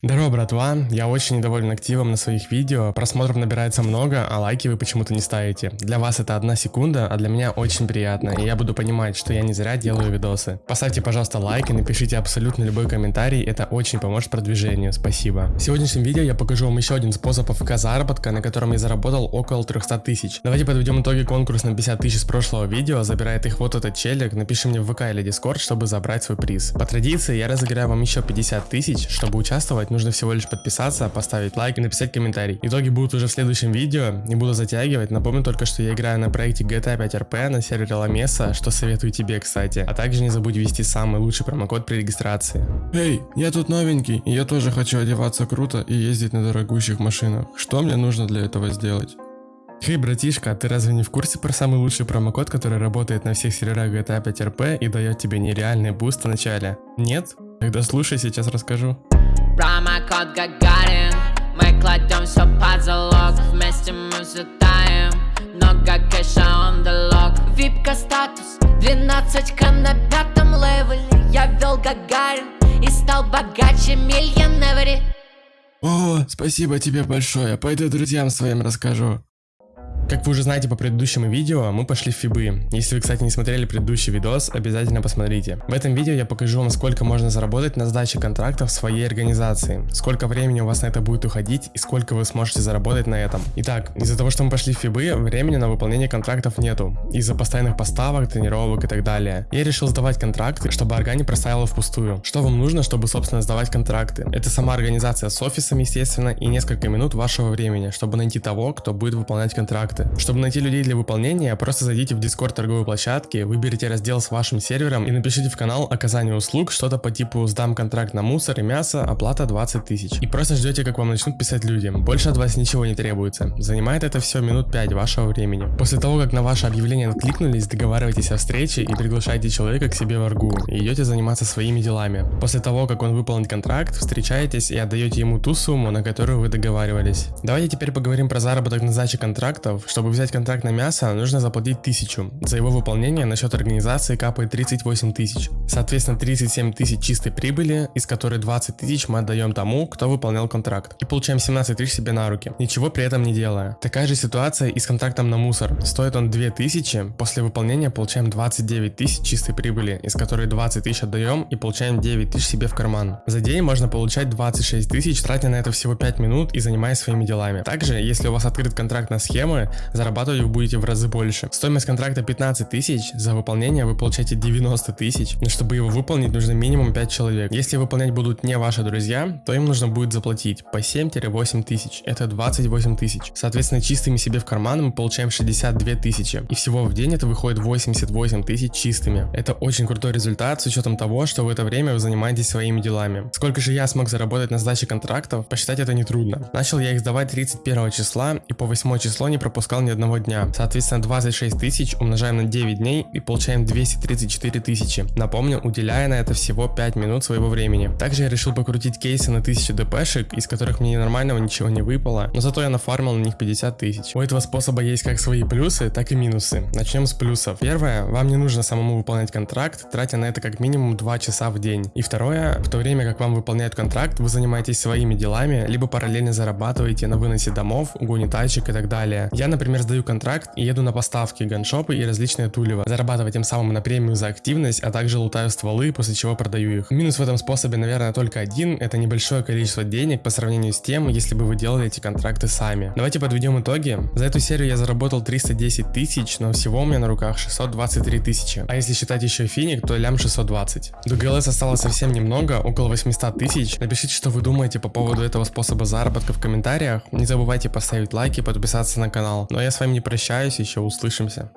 Здорово, братва! Я очень недоволен активом на своих видео, просмотров набирается много, а лайки вы почему-то не ставите. Для вас это одна секунда, а для меня очень приятно, и я буду понимать, что я не зря делаю видосы. Поставьте, пожалуйста, лайк и напишите абсолютно любой комментарий, это очень поможет продвижению, спасибо. В сегодняшнем видео я покажу вам еще один способ АФК заработка, на котором я заработал около 300 тысяч. Давайте подведем итоги конкурса на 50 тысяч с прошлого видео, забирает их вот этот челик, напиши мне в ВК или Дискорд, чтобы забрать свой приз. По традиции я разыграю вам еще 50 тысяч, чтобы участвовать делать, нужно всего лишь подписаться, поставить лайк и написать комментарий. Итоги будут уже в следующем видео, не буду затягивать, напомню только, что я играю на проекте GTA 5 RP на сервере Ламеса, что советую тебе, кстати. А также не забудь ввести самый лучший промокод при регистрации. Эй, я тут новенький, и я тоже хочу одеваться круто и ездить на дорогущих машинах. Что мне нужно для этого сделать? Хей, братишка, а ты разве не в курсе про самый лучший промокод, который работает на всех серверах GTA 5 RP и дает тебе нереальный буст в начале? Нет? Тогда слушай, сейчас расскажу. Промокод Гагарин Мы кладем все под залог Вместе мы взлетаем Много кэша the lock. Випка статус 12к на пятом левеле. Я вел Гагарин И стал богаче миллионери О, спасибо тебе большое. Пойду друзьям своим расскажу как вы уже знаете по предыдущему видео, мы пошли в фибы. Если вы, кстати, не смотрели предыдущий видос, обязательно посмотрите. В этом видео я покажу вам, сколько можно заработать на сдаче контрактов своей организации, сколько времени у вас на это будет уходить и сколько вы сможете заработать на этом. Итак, из-за того, что мы пошли в фибы, времени на выполнение контрактов нету, из-за постоянных поставок, тренировок и так далее. Я решил сдавать контракты, чтобы орга не проставила впустую. Что вам нужно, чтобы, собственно, сдавать контракты? Это сама организация с офисом, естественно, и несколько минут вашего времени, чтобы найти того, кто будет выполнять контракты проекты. Чтобы найти людей для выполнения, просто зайдите в Discord торговой площадки, выберите раздел с вашим сервером и напишите в канал оказание услуг что-то по типу сдам контракт на мусор и мясо, оплата 20 тысяч. И просто ждете, как вам начнут писать люди. Больше от вас ничего не требуется. Занимает это все минут 5 вашего времени. После того, как на ваше объявление откликнулись, договаривайтесь о встрече и приглашайте человека к себе в аргу и идете заниматься своими делами. После того, как он выполнит контракт, встречаетесь и отдаете ему ту сумму, на которую вы договаривались. Давайте теперь поговорим про заработок на сдаче контрактов, чтобы взять контракт на мясо, нужно заплатить 1000. За его выполнение на счет организации капает 38 тысяч. Соответственно, 37 тысяч чистой прибыли, из которой 20 тысяч мы отдаем тому, кто выполнял контракт. И получаем 17 тысяч себе на руки, ничего при этом не делая. Такая же ситуация и с контрактом на мусор. Стоит он 2000, после выполнения получаем 29 тысяч чистой прибыли, из которой 20 тысяч отдаем и получаем 9 тысяч себе в карман. За день можно получать 26 тысяч, тратя на это всего 5 минут и занимаясь своими делами. Также, если у вас открыт контракт на схемы, зарабатывать вы будете в разы больше. Стоимость контракта 15 тысяч, за выполнение вы получаете 90 тысяч, но чтобы его выполнить нужно минимум 5 человек. Если выполнять будут не ваши друзья, то им нужно будет заплатить по 7-8 тысяч, это 28 тысяч. Соответственно, чистыми себе в карман мы получаем 62 тысячи, и всего в день это выходит 88 тысяч чистыми. Это очень крутой результат с учетом того, что в это время вы занимаетесь своими делами. Сколько же я смог заработать на сдаче контрактов, посчитать это нетрудно. Начал я их сдавать 31 числа и по 8 число не пропускал ни одного дня. Соответственно, 26 тысяч умножаем на 9 дней и получаем 234 тысячи. Напомню, уделяя на это всего 5 минут своего времени. Также я решил покрутить кейсы на 1000 дпшек, из которых мне нормального ничего не выпало, но зато я нафармил на них 50 тысяч. У этого способа есть как свои плюсы, так и минусы. Начнем с плюсов. Первое, вам не нужно самому выполнять контракт, тратя на это как минимум 2 часа в день. И второе, в то время как вам выполняют контракт, вы занимаетесь своими делами, либо параллельно зарабатываете на выносе домов, угоне тачек и так далее. Я, например, сдаю контракт и еду на поставки, ганшопы и различные тулево, зарабатывая тем самым на премию за активность, а также лутаю стволы, после чего продаю их. Минус в этом способе, наверное, только один, это небольшое количество денег по сравнению с тем, если бы вы делали эти контракты сами. Давайте подведем итоги. За эту серию я заработал 310 тысяч, но всего у меня на руках 623 тысячи. А если считать еще финик, то лям 620. До ГЛС осталось совсем немного, около 800 тысяч. Напишите, что вы думаете по поводу этого способа заработка в комментариях. Не забывайте поставить лайк и подписаться на канал. Ну а я с вами не прощаюсь, еще услышимся.